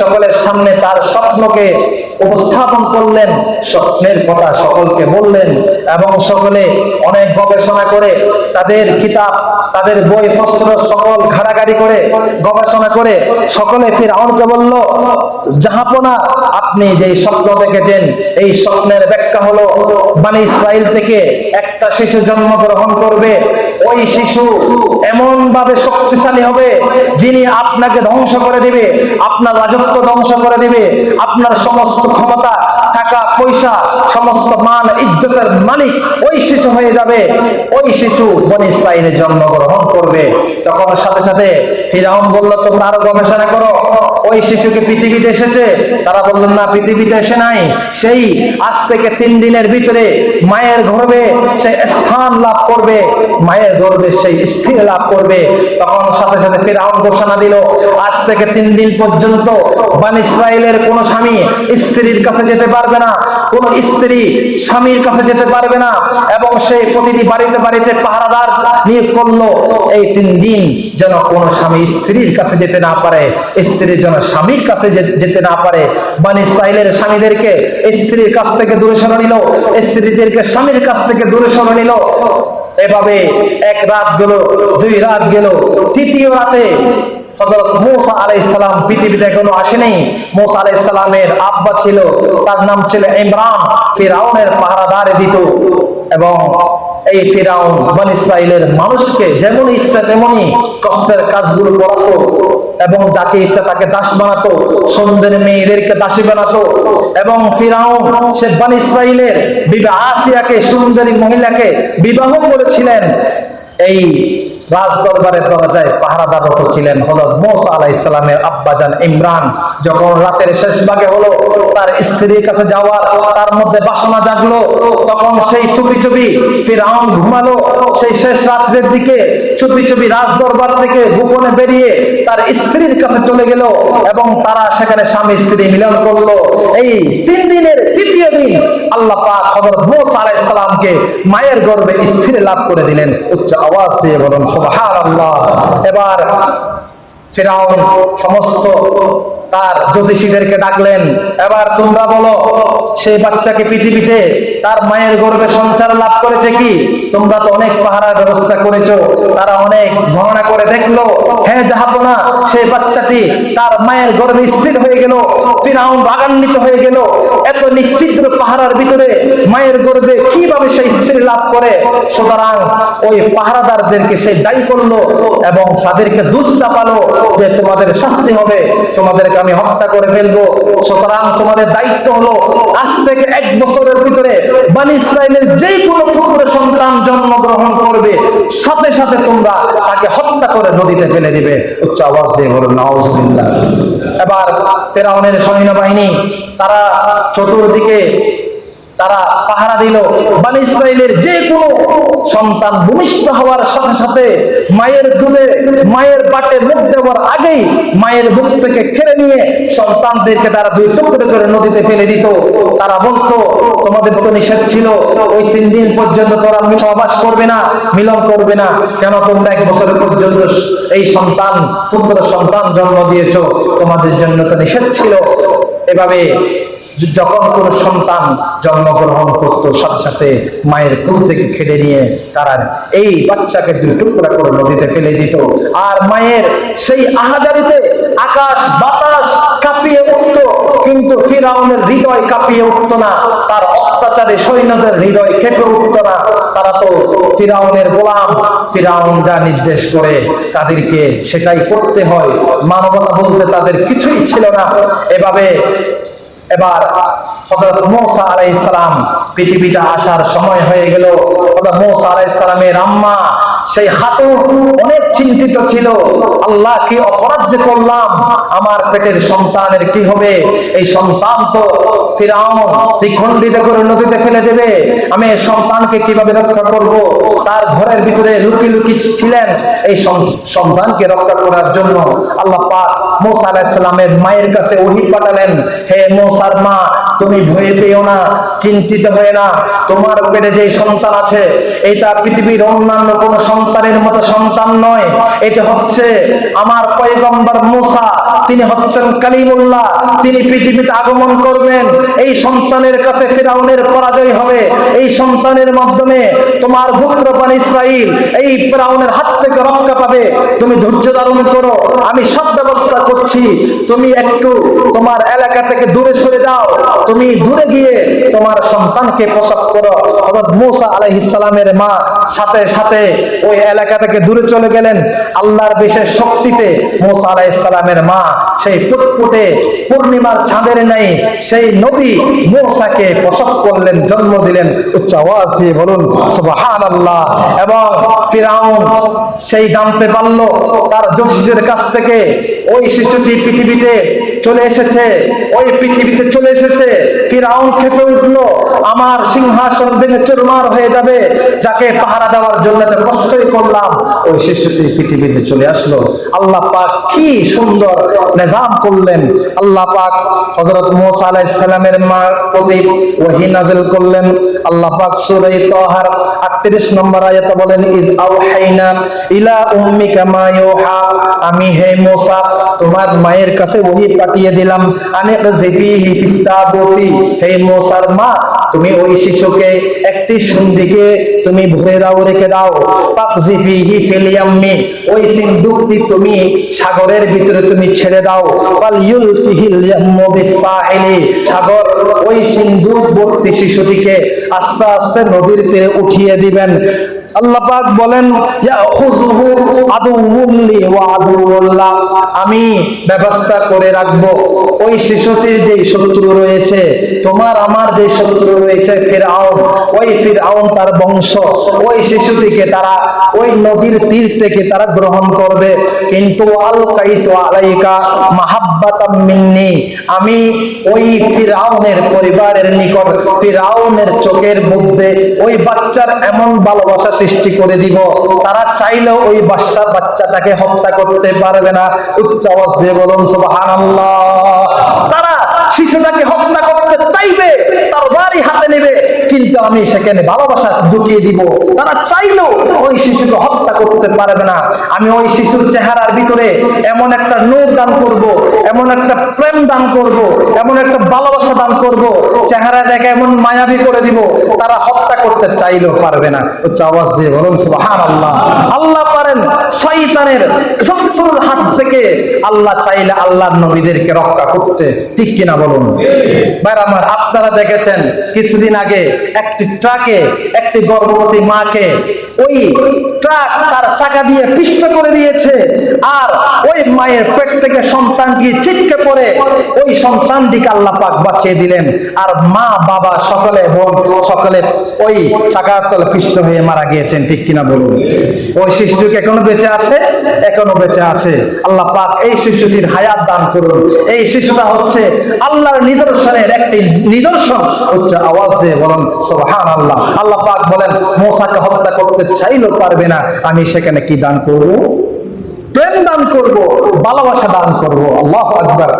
সকলের সামনে তার স্বপ্নকে উপস্থাপন করলেন, স্বপ্নের কথা সকলকে বললেন এবং সকলে অনেক গবেষণা করে তাদের কিতাব, তাদের বই পত্র সকল ঘাড়াঘাড়ি করে গবেষণা করে সকলে ফিরাউনকে বলল, জাহাপনা, আপনি যে স্বপ্ন দেখেছেন, এই স্বপ্নের ব্যাখ্যা হলো, বানি ইসরাইল থেকে একটা শিশু জন্মগ্রহণ করবে, ওই শিশু এমন ভাবে শক্তিশালী হবে, যিনি আপনাকে ধ্বংস করে দিবে, আপনার রাজত্ব ধ্বংস করে দিবে। আপনার সমস্ত ক্ষমতা টাকা, পয়সা, সমস্ত মান, ইজ্জতের মালিক ওই শিশু হয়ে যাবে। ওই শিশু বন ইসরায়েলে জন্মগ্রহণ করবে। তখন সাথে সাথে ফিরাউন বলল, তোমরা আরও গবেষণা করো। ওই শিশুকে পৃথিবীতে এসেছে। তারা বললেন, না, পৃথিবীতে এসে নাই। সেই আজ থেকে তিন দিনের ভিতরে মায়ের গর্ভে সে স্থান লাভ করবে। মায়ের গর্ভে সেই স্থির লাভ করবে। তখন সাথে সাথে ফিরাউন ঘোষণা দিল, আজ থেকে তিন দিন পর্যন্ত বান ইসরায়েলের কোন স্বামী স্ত্রীর কাছে যেতে পারবে না, কোন স্ত্রী স্বামীর কাছে যেতে পারবে না, এবং সেই প্রতিটি বাড়িতে বাড়িতে পাহারাদার নিয়োগ করল, এই তিন দিন যেন কোন স্বামী স্ত্রীর কাছে যেতে না পারে, স্ত্রী যেন স্বামীর কাছে যেতে না পারে। বান ইসরায়েলের স্বামীদেরকে স্ত্রীর কাছ থেকে দূরে সরে নিল, স্ত্রীদেরকে স্বামীর কাছ থেকে দূরে সরে নিল। এভাবে এক রাত গেল, দুই রাত গেল, তৃতীয় রাতে হযরত মূসা আলাইহিস সালাম পৃথিবীতে এখনও আসেনি। মূসা আলাইহিস সালামের আব্বা ছিল, তার নাম ছিল ইমরান। ফিরাউনের পাহারাদারে দিত এবং এই ফিরাউন বন ইসরাইলের মানুষকে যেমন ইচ্ছা তেমনি কষ্টের কাজগুলো করাতো এবং যাকে ইচ্ছা তাকে দাস বানাতো সুন্দর মেয়েদেরকে দাসী বানাতো এবং ফিরাউন, সে বন ইসরাইলের বিবাহ আসিয়াকে সুন্দরী মহিলাকে বিবাহ করেছিলেন। এই রাজ দরবারের দরজায় পাহারাদারত ছিলেন। হযরত মুসা আলাইহিস সালামের আব্বাজান ইমরান যখন রাতের শেষ ভাগে হলো, তার স্ত্রীর কাছে যাওয়ার, তার মধ্যে বাসনা জাগলো, তখন সেই চুপি চুপি ফিরাউন ঘুমালো। সেই শেষ রাত্রের দিকে চুপি চুপি রাজ দরবার থেকে গোপনে বেরিয়ে তার স্ত্রীর কাছে চলে গেল এবং তারা সেখানে স্বামী স্ত্রী মিলন করল। এই তিন দিনের তৃতীয় দিন আল্লাহ পাক হযরত মুসা আলাইহিস সালামকে মায়ের গর্বে স্থির লাভ করে দিলেন। উচ্চ আওয়াজ দিয়ে বলুন সুবহানাল্লাহ। এবার ফেরাউন সমস্ত তার জ্যোতিষীদেরকে ডাকলেন। এবার তোমরা বলো, সেই বাচ্চাকে পৃথিবীতে তার মায়ের গর্ভে সঞ্চার লাভ করেছে কি? তোমরা তো অনেক পাহারার ব্যবস্থা করেছ, তারা অনেক গণনা করে দেখল। হ্যাঁ যাহাপনা সেই বাচ্চাটি তার মায়ের গর্ভে স্থির হয়ে গেল, ফিরাউন রাগান্বিত হয়ে গেল। এত নিশ্চিদ্র পাহারার ভিতরে মায়ের গর্বে কীভাবে সেই স্ত্রী লাভ করে? সুতরাং ওই পাহারাদারদেরকে সে দায়ী করল এবং তাদেরকে দুষ চাপালো যে তোমাদের শাস্তি হবে তোমাদেরকে আমি হত্যা করে ফেলব। সুতরাং তোমাদের দায়িত্ব হলো আজ থেকে এক বছরের ভিতরে বানি ইসরায়েলের যে কোনো পুত্র সন্তান জন্মগ্রহণ করবে। সাথে সাথে তোমরা তাকে হত্যা করে নদীতে ফেলে দিবে। উচ্চ আওয়াজ দিয়ে বলুন, নাউজুবিল্লাহ। এবার ফেরাউনের সৈন্যবাহিনী, তারা চতুর্দিকে তারা পাহারা দিল। বানি ইসরায়েলের যে কোনো সন্তান ভূমিষ্ঠ হওয়ার সাথে সাথে মায়ের দুধে, মায়ের বাটে মুখ দেওয়ার আগেই মায়ের বুক থেকে খেড়ে নিয়ে সন্তানদেরকে তারা দুই টুকরো করে নদীতে ফেলে দিত। তারা বলতো, তোমাদের তো নিষেধ ছিল। ওই তিন দিন পর্যন্ত তোরা সহবাস করবে না, মিলন করবে না। কেন তোমরা এক বছর পর্যন্ত এই সন্তান, পুত্র সন্তান জন্ম দিয়েছ? তোমাদের জন্য তো নিষেধ ছিল। এভাবে যখন কোন সন্তান জন্মগ্রহণ করত, সাথে সাথে মায়ের কুল থেকে খেটে নিয়ে তারা এই বাচ্চাকে দুই টুকরা করে নদীতে ফেলে দিত। আর মায়ের সেই আহাজারিতে আকাশ বাতাস কাঁপিয়ে উঠত, কিন্তু ফিরাউনের হৃদয় কাঁপিয়ে উঠত না, তার অত্যাচারে সৈন্যদের হৃদয় কেঁপে উঠত না। তারা তো ফিরাউনের গোলাম, ফিরাউন যা নির্দেশ করে তাদেরকে সেটাই করতে হয়। মানবতা বলতে তাদের কিছুই ছিল না। এভাবে এবার হযরত মূসা আলাইহিস সালাম পৃথিবীতে আসার সময় হয়ে গেল। হযরত মূসা আলাইহিস সালামের আম্মা, সেই খাতুন অনেক চিন্তিত ছিল। আল্লাহ কি অপরাধ করলাম, আমার পেটের সন্তানের কি হবে? এই সন্তান তো ফিরাউন করে নদীতে ফেলে দেবে। আমি এই সন্তানকে কীভাবে রক্ষা করব? তার ঘরের ভিতরে লুকি লুকি ছিলেন এই সন্তানকে রক্ষা করার জন্য। আল্লাহ পাক মোসা আলাইসালামের মায়ের কাছে ওহি পাঠালেন, হে মোসার মা, তুমি ভয়ে পেও না, চিন্তিত হয়ে না, তোমার পেটে যে সন্তান আছে, এটা পৃথিবীর অন্যান্য কোন সন্তানের মতো সন্তান নয়, এটা হচ্ছে আমার পয়গম্বর মুসা, তিনি হচ্ছেন কালিমুল্লাহ, তিনি পৃথিবীতে আগমন করবেন, এই সন্তানের কাছে ফেরাউনের পরাজয় হবে, এই সন্তানের মাধ্যমে তোমার পুত্রপান ইসরাইল, এই ফেরাউনের হাত থেকে রক্ষা পাবে, তুমি ধৈর্য ধারণ করো, আমি সব ব্যবস্থা করছি তুমি একটু তোমার এলাকা থেকে দূরে সরে যাও। তুমি দূরে গিয়ে তোমার সন্তানকে প্রসব করো। অর্থাৎ মোসা আলাইহিস সালামের মা সাথে সাথে ওই এলাকা থেকে দূরে চলে গেলেন। আল্লাহর বিশেষ শক্তিতে মোসা আলাইহিস সালামের মা সেই ফুটফুটে পূর্ণিমার চাঁদের নেই, সেই নবী মোসাকে প্রসব করলেন, জন্ম দিলেন। উচ্চ আওয়াজ দিয়ে বলুন, সুবহানাল্লাহ। এবং ফিরাউন সেই জানতে পারল, তার জ্যোতিষীদের কাছ থেকে ওই শিশুটি পৃথিবীতে চলে এসেছে, ওই পৃথিবীতে চলে এসেছে। ফিরাউন খেপে উঠল, আমার সিংহাসন ভেঙে চুরমার হয়ে যাবে, যাকে পাহারা দেওয়ার জন্য কষ্টই করলাম। ওই শিশুটি পৃথিবীতে চলে আসলো। আল্লাহ পাক কি সুন্দর নিজাম করলেন। আল্লাহ পাক হযরত মুসা আলাইহিস সালামের মা প্রতি ওহী নাযিল করলেন। আল্লাহ পাক সূরা তাহার 38 নম্বর আয়াতে বলেন, ইদ আওহাইনা ইলা উম্মিকা মা ইউহা। আমি হে মুসা, তোমার মায়ের কাছে ওহী পাঠিয়ে দিলাম। হে মুসার মা, তুমি ওই শিশুকে একটি সন্ধিকে তুমি ভরে দাও, রেখে দাও। ওই সিন্দুকটি তুমি সাগরের ভিতরে তুমি ছেড়ে দাও। সাগর ওই সিন্দুক ভর্তি শিশুটিকে আস্তে আস্তে নদীর তীরে উঠিয়ে দিবেন। আল্লাহ পাক বলেন আমি ব্যবস্থা করে রাখব। ওই শিশুটির যে শত্রু রয়েছে, তোমার আমার যে শত্রু রয়েছে, ফিরআউন, ওই ফিরআউন তার বংশ। ওই শিশুটিকে তারা, ওই নদীর তীর থেকে তারা গ্রহণ করবে। কিন্তু আল কাইতু আলাইকা মাহাব্বাতাম মিন্নি, আমি ওই ফিরআউনের পরিবারের নিকট, ফিরআউনের চোখের মধ্যে ওই বাচ্চার এমন ভালোবাসা সৃষ্টি করে দিব। তারা চাইলেও ওই বাচ্চা বাচ্চাটাকে হত্যা করতে পারবে না। উচ্চ দিয়ে বলুন, সুবহানাল্লাহ। তারা শিশুটাকে হত্যা করতে চাইবে, তার কিন্তু আমি সেখানে ভালোবাসা ঢুকিয়ে দিব। তারা চাইলেও ওই শিশুকে হত্যা করতে পারবে না। আমি ওই শিশুর চেহারার ভিতরে এমন একটা নূর দান করব, এমন একটা প্রেম দান করব, এমন একটা ভালোবাসা দান করব চেহারা দেখে এমন মায়াবী করে দিব, তারা হত্যা করতে চাইলেও পারবে না। উচ্চ আওয়াজ দিয়ে বলুন, সুবহানাল্লাহ। আল্লাহ পারেন শয়তানের শত্রুর হাত থেকে আল্লাহ চাইলে আল্লাহ নবীদেরকে রক্ষা করতে ঠিক কিনা বলুন? ভাইরা আমার আপনারা দেখেছেন কিছুদিন আগে একটি ট্রাকে একটি গর্ভবতী মাকে ওই ট্রাক তার চাকা দিয়ে পিষ্ট করে দিয়েছে আর ওই মায়ের পেট থেকে সন্তানটি ছিটকে পড়ে, ওই সন্তানটিকে আল্লাহ পাক বাঁচিয়ে দিলেন। আর মা, বাবা, সকলে, বোন সকলে ওই চাকার তলে পিষ্ট হয়ে মারা গিয়েছেন, ঠিক কিনা বলুন? ওই শিশুটি এখনও বেঁচে আছে? এখনও বেঁচে আছে। আল্লাহ পাক এই শিশুটির হায়াত দান করুন। এই শিশুটা হচ্ছে আল্লাহর নিদর্শনের একটি নিদর্শন, হচ্ছে আওয়াজ দিয়ে বলেন সুবহান আল্লাহ আল্লাহ পাক বলেন, মোসাকে হত্যা করতে চাইলেও পারবে না। আমি সেখানে কি দান করব? প্রেম দান করব, ভালোবাসা দান করব। আল্লাহ আকবার।